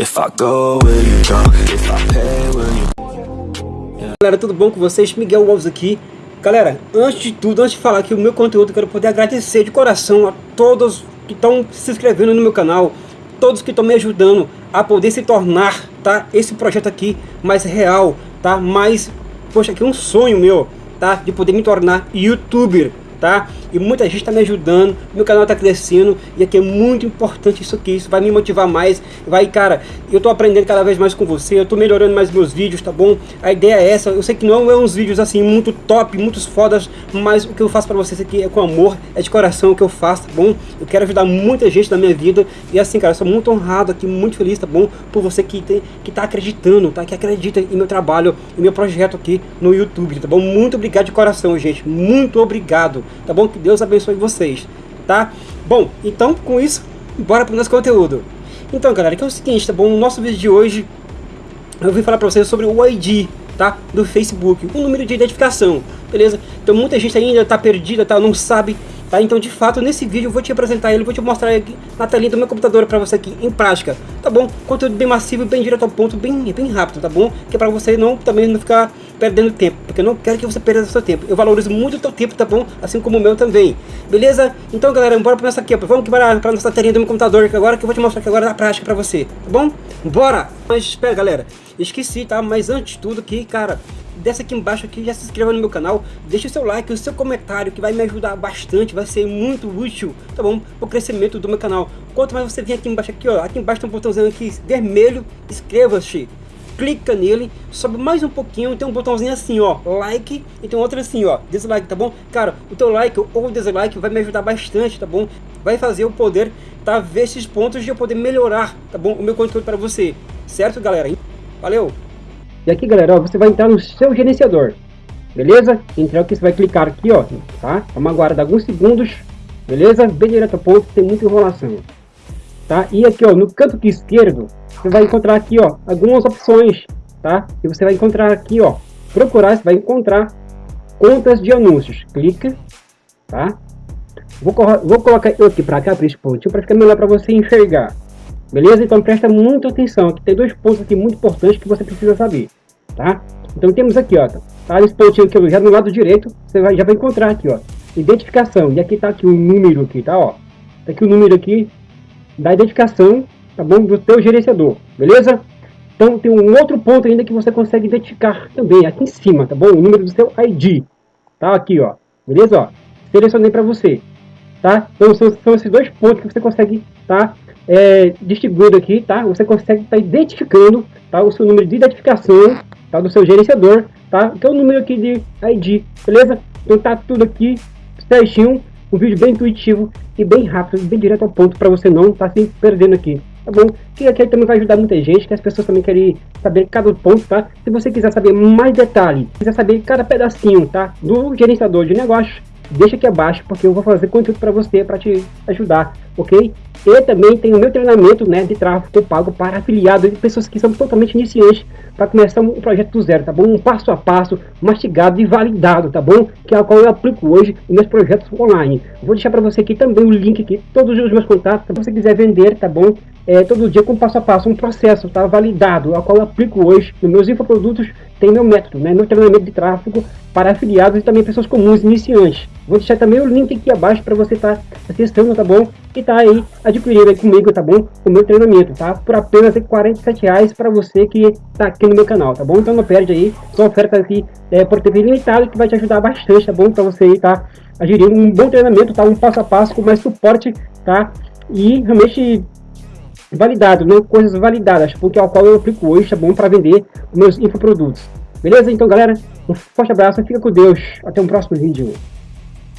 If I go, will you go? If I pay, will you... Galera, tudo bom com vocês? Miguel Wolves aqui. Galera, antes de tudo, antes de falar aqui o meu conteúdo, quero poder agradecer de coração a todos que estão se inscrevendo no meu canal, todos que estão me ajudando a poder se tornar, tá, esse projeto aqui mais real, tá, mais, poxa, aqui um sonho meu, tá, de poder me tornar youtuber, tá? E muita gente está me ajudando, meu canal está crescendo e aqui é muito importante isso aqui, isso vai me motivar mais, vai, cara, eu estou aprendendo cada vez mais com você, eu estou melhorando mais meus vídeos, tá bom? A ideia é essa, eu sei que não é uns vídeos assim muito top, muitos fodas, mas o que eu faço para vocês aqui é com amor, é de coração o que eu faço, tá bom? Eu quero ajudar muita gente na minha vida e assim, cara, eu sou muito honrado aqui, muito feliz, tá bom? Por você que, tem, que tá acreditando, tá? Que acredita em meu trabalho, em meu projeto aqui no YouTube, tá bom? Muito obrigado de coração, gente, muito obrigado tá bom? Que Deus abençoe vocês, tá? Bom, então com isso, bora pro nosso conteúdo. Então, galera, que é o seguinte, tá bom? No nosso vídeo de hoje, eu vim falar pra vocês sobre o ID, tá? Do Facebook, o número de identificação, beleza? Então muita gente ainda tá perdida, tá? Não sabe Tá? Então, de fato, nesse vídeo eu vou te apresentar ele, vou te mostrar aqui na telinha do meu computador para você aqui em prática, tá bom? Conteúdo bem massivo, bem direto ao ponto, bem, bem rápido, tá bom? Que é para você não também não ficar perdendo tempo, porque eu não quero que você perca seu tempo. Eu valorizo muito o teu tempo, tá bom? Assim como o meu também. Beleza? Então, galera, bora começar aqui, ó. Vamos para para nossa telinha do meu computador aqui agora que eu vou te mostrar aqui agora na prática para você, tá bom? Bora! Mas espera, galera. Esqueci, tá? Mas antes de tudo aqui, cara, desce aqui embaixo aqui, já se inscreva no meu canal, deixa o seu like, o seu comentário, que vai me ajudar bastante, vai ser muito útil, tá bom? Para o crescimento do meu canal. Quanto mais você vir aqui embaixo aqui, ó, aqui embaixo tem um botãozinho aqui vermelho, inscreva-se. Clica nele, sobe mais um pouquinho, tem um botãozinho assim, ó, like, e tem outro assim, ó, dislike, tá bom? Cara, o teu like ou dislike vai me ajudar bastante, tá bom? Vai fazer eu poder, tá, ver esses pontos de eu poder melhorar, tá bom? O meu conteúdo para você, certo, galera? Valeu! E aqui, galera, ó, você vai entrar no seu gerenciador, beleza? Então aqui você vai clicar aqui, ó, tá? Vamos aguardar alguns segundos, beleza? Bem direto ao ponto, tem muita enrolação, tá? E aqui, ó, no canto esquerdo, você vai encontrar aqui, ó, algumas opções, tá? E você vai encontrar aqui, ó, procurar, você vai encontrar contas de anúncios. Clica, tá? Vou, vou colocar eu aqui para cá, para esse pontinho, para ficar melhor para você enxergar. Beleza? Então presta muita atenção, que tem dois pontos aqui muito importantes que você precisa saber, tá? Então temos aqui, ó, tá esse pontinho aqui, já no lado direito, você vai, já vai encontrar aqui, ó, identificação, e aqui tá aqui o número aqui, tá, ó, tá aqui o número aqui da identificação, tá bom, do teu gerenciador, beleza? Então tem um outro ponto ainda que você consegue identificar também, aqui em cima, tá bom? O número do seu ID, tá aqui, ó, beleza, ó, selecionei para você, tá? Então são, são esses dois pontos que você consegue, tá? é, distribuído aqui, tá? Você consegue estar tá identificando tá? o seu número de identificação tá? do seu gerenciador, tá? É o número aqui de ID, beleza? Então tá tudo aqui certinho, um vídeo bem intuitivo e bem rápido, bem direto ao ponto para você não estar tá se perdendo aqui, tá bom? Que aqui também vai ajudar muita gente, que as pessoas também querem saber cada ponto, tá? Se você quiser saber mais detalhe, quiser saber cada pedacinho, tá? Do gerenciador de negócios, deixa aqui abaixo, porque eu vou fazer conteúdo para você, para te ajudar, ok? E também tem o meu treinamento né, de tráfego pago para afiliados e pessoas que são totalmente iniciantes para começar um projeto do zero, tá bom? Um passo a passo, mastigado e validado, tá bom? Que é o qual eu aplico hoje nos meus projetos online. Vou deixar para você aqui também o link aqui, todos os meus contatos, se você quiser vender, tá bom? É, todo dia com passo a passo, um processo, tá? Validado, ao qual eu aplico hoje nos meus infoprodutos, tem meu método, né? Meu treinamento de tráfego para afiliados e também pessoas comuns, iniciantes. Vou deixar também o link aqui abaixo para você estar tá acessando, tá bom? E tá aí adquirindo aí comigo, tá bom? O meu treinamento, tá? Por apenas 47 reais para você que tá aqui no meu canal, tá bom? Então não perde aí, são ofertas aqui é, por tempo limitado que vai te ajudar bastante, tá bom? Para você aí tá adquirindo um bom treinamento, tá? Um passo a passo com mais suporte, tá? E realmente validado, né? Coisas validadas, porque é o qual eu aplico hoje, tá bom? Para vender meus infoprodutos. Beleza? Então, galera, um forte abraço, fica com Deus. Até um próximo vídeo.